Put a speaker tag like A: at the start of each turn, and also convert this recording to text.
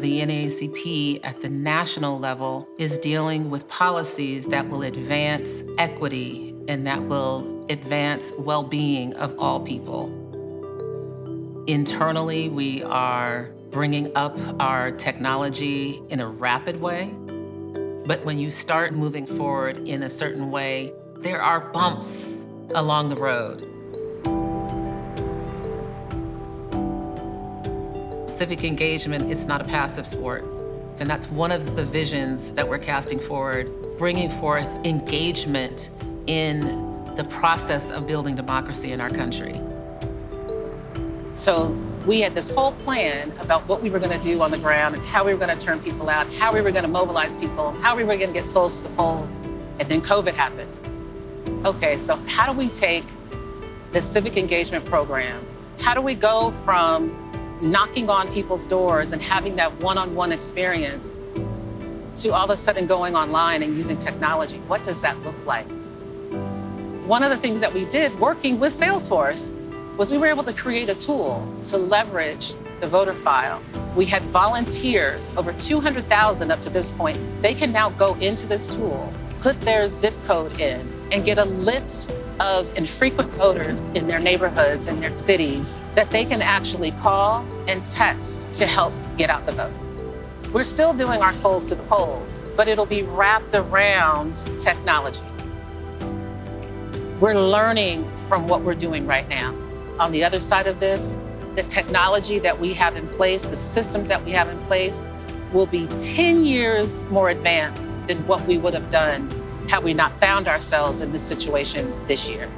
A: The NAACP at the national level is dealing with policies that will advance equity and that will advance well-being of all people. Internally, we are bringing up our technology in a rapid way. But when you start moving forward in a certain way, there are bumps along the road. Civic engagement, it's not a passive sport. And that's one of the visions that we're casting forward, bringing forth engagement in the process of building democracy in our country. So we had this whole plan about what we were going to do on the ground and how we were going to turn people out, how we were going to mobilize people, how we were going to get souls to the polls. And then COVID happened. Okay, so how do we take this civic engagement program? How do we go from knocking on people's doors and having that one-on-one -on -one experience to all of a sudden going online and using technology? What does that look like? One of the things that we did working with Salesforce was we were able to create a tool to leverage the voter file. We had volunteers, over 200,000 up to this point. They can now go into this tool, put their zip code in, and get a list of infrequent voters in their neighborhoods and their cities that they can actually call and text to help get out the vote. We're still doing our souls to the polls, but it'll be wrapped around technology. We're learning from what we're doing right now. On the other side of this, the technology that we have in place, the systems that we have in place, will be 10 years more advanced than what we would have done had we not found ourselves in this situation this year.